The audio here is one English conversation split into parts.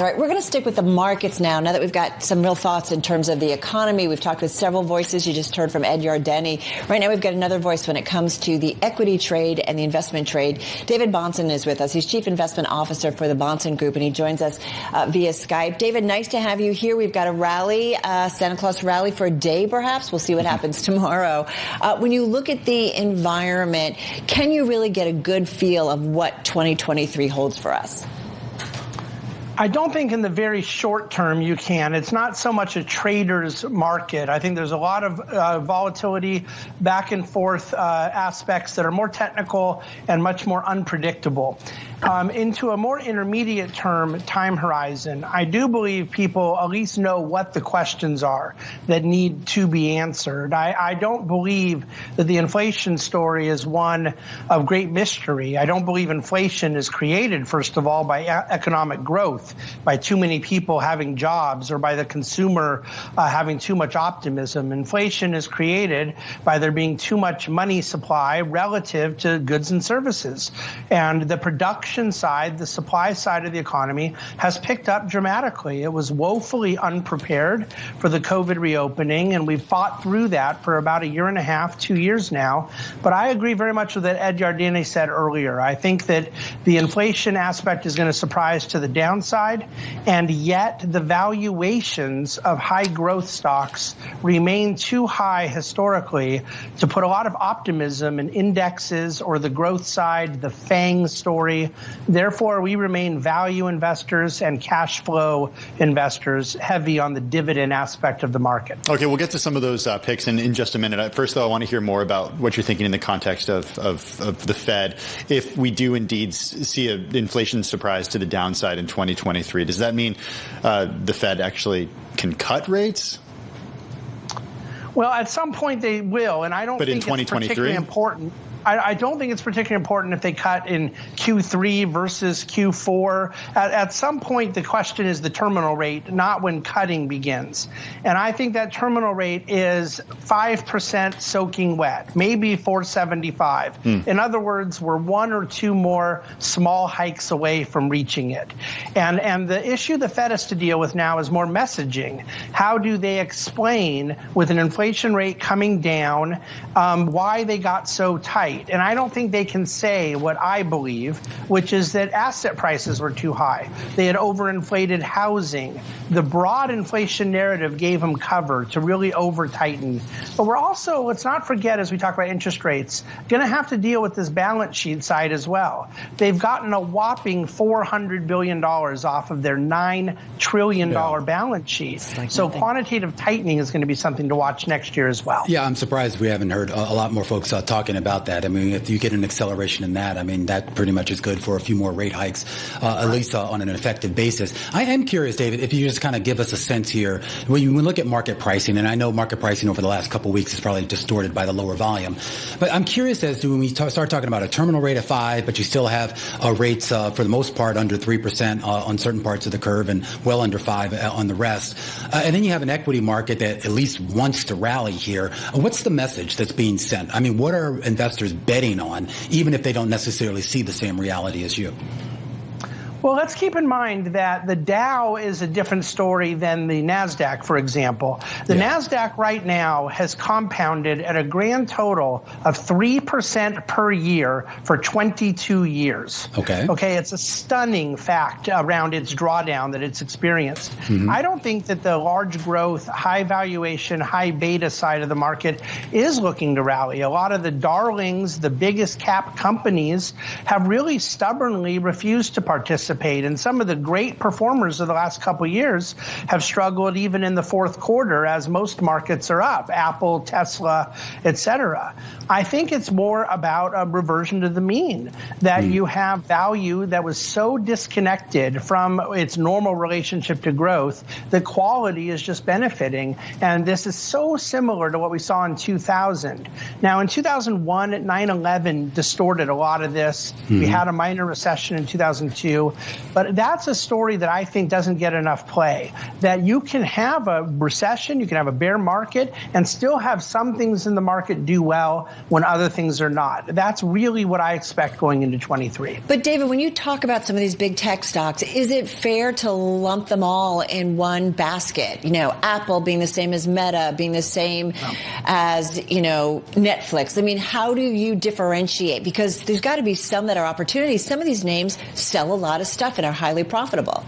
All right, we're going to stick with the markets now. Now that we've got some real thoughts in terms of the economy, we've talked with several voices. You just heard from Ed Yardeni. Right now, we've got another voice when it comes to the equity trade and the investment trade. David Bahnsen is with us. He's Chief Investment Officer for the Bahnsen Group, and he joins us uh, via Skype. David, nice to have you here. We've got a rally, uh, Santa Claus rally for a day, perhaps. We'll see what happens tomorrow. Uh, when you look at the environment, can you really get a good feel of what 2023 holds for us? I don't think in the very short term you can. It's not so much a trader's market. I think there's a lot of uh, volatility, back and forth uh, aspects that are more technical and much more unpredictable um, into a more intermediate term time horizon, I do believe people at least know what the questions are that need to be answered. I, I don't believe that the inflation story is one of great mystery. I don't believe inflation is created, first of all, by economic growth, by too many people having jobs, or by the consumer uh, having too much optimism. Inflation is created by there being too much money supply relative to goods and services. And the production side, the supply side of the economy has picked up dramatically. It was woefully unprepared for the COVID reopening, and we've fought through that for about a year and a half, two years now. But I agree very much with what Ed Yardeni said earlier. I think that the inflation aspect is going to surprise to the downside, and yet the valuations of high growth stocks remain too high historically to put a lot of optimism in indexes or the growth side, the FANG story, Therefore, we remain value investors and cash flow investors heavy on the dividend aspect of the market. Okay, we'll get to some of those uh, picks in, in just a minute. First, though, I want to hear more about what you're thinking in the context of, of, of the Fed. If we do indeed see an inflation surprise to the downside in 2023, does that mean uh, the Fed actually can cut rates? Well, at some point they will, and I don't but think in it's particularly important. I, I, don't think it's particularly important if they cut in Q3 versus Q4. At, at, some point, the question is the terminal rate, not when cutting begins. And I think that terminal rate is 5% soaking wet, maybe 475. Hmm. In other words, we're one or two more small hikes away from reaching it. And, and the issue the Fed has to deal with now is more messaging. How do they explain, with an inflation rate coming down, um, why they got so tight? Right. And I don't think they can say what I believe, which is that asset prices were too high. They had overinflated housing. The broad inflation narrative gave them cover to really over tighten. But we're also, let's not forget, as we talk about interest rates, going to have to deal with this balance sheet side as well. They've gotten a whopping $400 billion off of their $9 trillion yeah. balance sheet. Like so nothing. quantitative tightening is going to be something to watch next year as well. Yeah, I'm surprised we haven't heard a lot more folks uh, talking about that that. I mean, if you get an acceleration in that, I mean, that pretty much is good for a few more rate hikes, uh, at least uh, on an effective basis. I am curious, David, if you just kind of give us a sense here, when you look at market pricing, and I know market pricing over the last couple of weeks is probably distorted by the lower volume, but I'm curious as to when we start talking about a terminal rate of five, but you still have uh, rates uh, for the most part under 3% uh, on certain parts of the curve and well under five uh, on the rest. and then you have an equity market that at least wants to rally here. What's the message that's being sent? I mean, what are investors betting on, even if they don't necessarily see the same reality as you. Well, let's keep in mind that the Dow is a different story than the NASDAQ, for example. The yeah. NASDAQ right now has compounded at a grand total of 3% per year for 22 years. Okay. Okay, it's a stunning fact around its drawdown that it's experienced. Mm-hmm. I don't think that the large growth, high valuation, high beta side of the market is looking to rally. A lot of the darlings, the biggest cap companies, have really stubbornly refused to participate participate. And some of the great performers of the last couple of years have struggled even in the fourth quarter as most markets are up, Apple, Tesla, et cetera. I think it's more about a reversion to the mean, that mm. you have value that was so disconnected from its normal relationship to growth that quality is just benefiting. And this is so similar to what we saw in 2000. Now, in 2001, 9-11 distorted a lot of this. Mm. We hmm. had a minor recession in 2002. But that's a story that I think doesn't get enough play. That you can have a recession, you can have a bear market, and still have some things in the market do well when other things are not. That's really what I expect going into 23. But David, when you talk about some of these big tech stocks, is it fair to lump them all in one basket? You know, Apple being the same as Meta, being the same no. as, you know, Netflix. I mean, how do you differentiate? Because there's got to be some that are opportunities. Some of these names sell a lot of stuff and are highly profitable.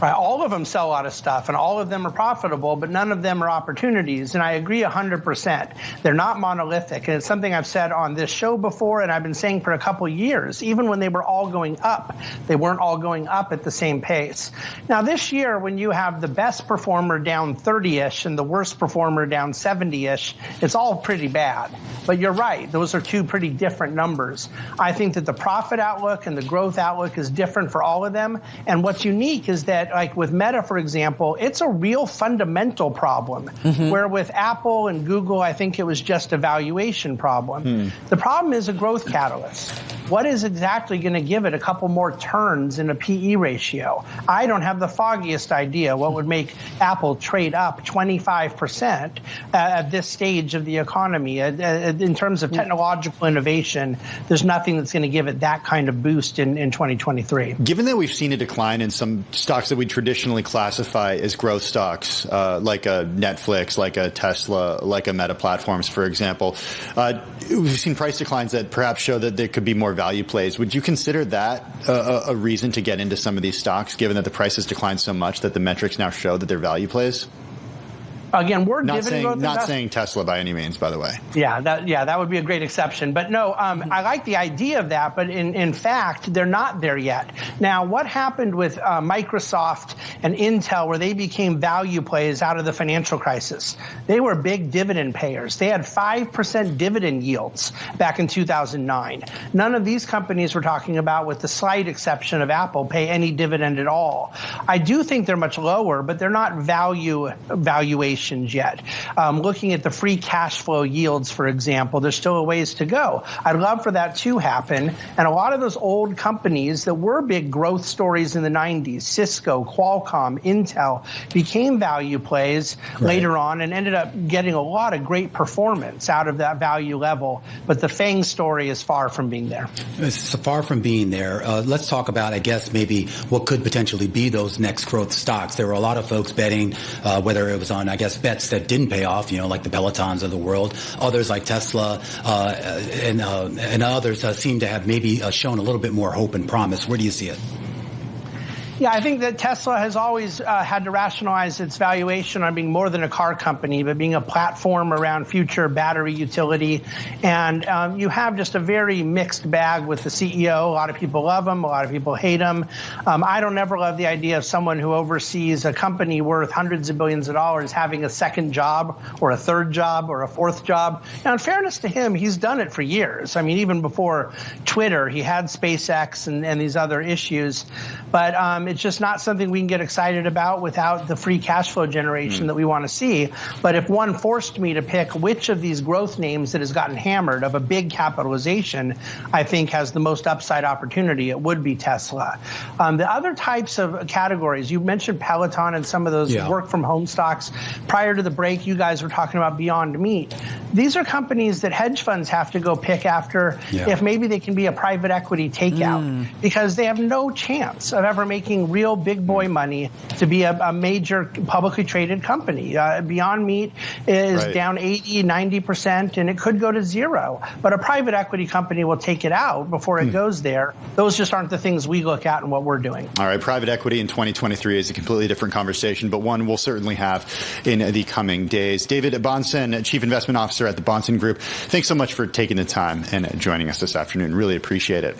Right. All of them sell a lot of stuff and all of them are profitable, but none of them are opportunities. And I agree 100%. They're not monolithic. And it's something I've said on this show before and I've been saying for a couple years. Even when they were all going up, they weren't all going up at the same pace. Now, this year, when you have the best performer down 30 ish and the worst performer down 70 ish, it's all pretty bad. But you're right. Those are two pretty different numbers. I think that the profit outlook and the growth outlook is different for all of them. And what's unique is that like with Meta, for example, it's a real fundamental problem. Mm-hmm. Where with Apple and Google, I think it was just a valuation problem. Hmm. The problem is a growth catalyst. What is exactly going to give it a couple more turns in a PE ratio? I don't have the foggiest idea what would make Apple trade up 25% at this stage of the economy. In terms of technological innovation, there's nothing that's going to give it that kind of boost in, in 2023. Given that we've seen a decline in some stocks that we traditionally classify as growth stocks, uh, like a Netflix, like a Tesla, like a Meta Platforms, for example, uh, we've seen price declines that perhaps show that there could be more value plays. Would you consider that a, a reason to get into some of these stocks, given that the price has declined so much that the metrics now show that they're value plays? Again, we're not saying not invest- saying Tesla by any means, by the way. Yeah, that yeah, that would be a great exception. But no, um, I like the idea of that, but in in fact, they're not there yet. Now, what happened with uh, Microsoft and Intel, where they became value plays out of the financial crisis? They were big dividend payers. They had five percent dividend yields back in 2009. None of these companies we're talking about, with the slight exception of Apple, pay any dividend at all. I do think they're much lower, but they're not value valuation yet. Um, looking at the free cash flow yields, for example, there's still a ways to go. I'd love for that to happen. And a lot of those old companies that were big growth stories in the 90s, Cisco, Qualcomm, Intel, became value plays right. later on and ended up getting a lot of great performance out of that value level. But the FANG story is far from being there. It's far from being there. Uh, let's talk about, I guess, maybe what could potentially be those next growth stocks. There were a lot of folks betting, uh, whether it was on, I guess, bets that didn't pay off, you know, like the Pelotons of the world. Others like Tesla uh, and, uh, and others uh, seem to have maybe uh, shown a little bit more hope and promise. Where do you see it? Yeah, I think that Tesla has always uh, had to rationalize its valuation on being more than a car company, but being a platform around future battery utility. And um, you have just a very mixed bag with the CEO. A lot of people love him, a lot of people hate him. Um, I don't ever love the idea of someone who oversees a company worth hundreds of billions of dollars having a second job or a third job or a fourth job. Now, in fairness to him, he's done it for years. I mean, even before Twitter, he had SpaceX and, and these other issues. But um, it's just not something we can get excited about without the free cash flow generation mm. that we want to see. But if one forced me to pick which of these growth names that has gotten hammered of a big capitalization, I think has the most upside opportunity, it would be Tesla. Um, the other types of categories, you mentioned Peloton and some of those yeah. work from home stocks. Prior to the break, you guys were talking about Beyond Meat. These are companies that hedge funds have to go pick after yeah. if maybe they can be a private equity takeout mm. because they have no chance of ever making making real big boy money to be a, a major publicly traded company. Uh, Beyond Meat is right. down 80, 90%, and it could go to zero. But a private equity company will take it out before it hmm. goes there. Those just aren't the things we look at and what we're doing. All right. Private equity in 2023 is a completely different conversation, but one we'll certainly have in the coming days. David Bahnsen, Chief Investment Officer at the Bahnsen Group, thanks so much for taking the time and joining us this afternoon. Really appreciate it.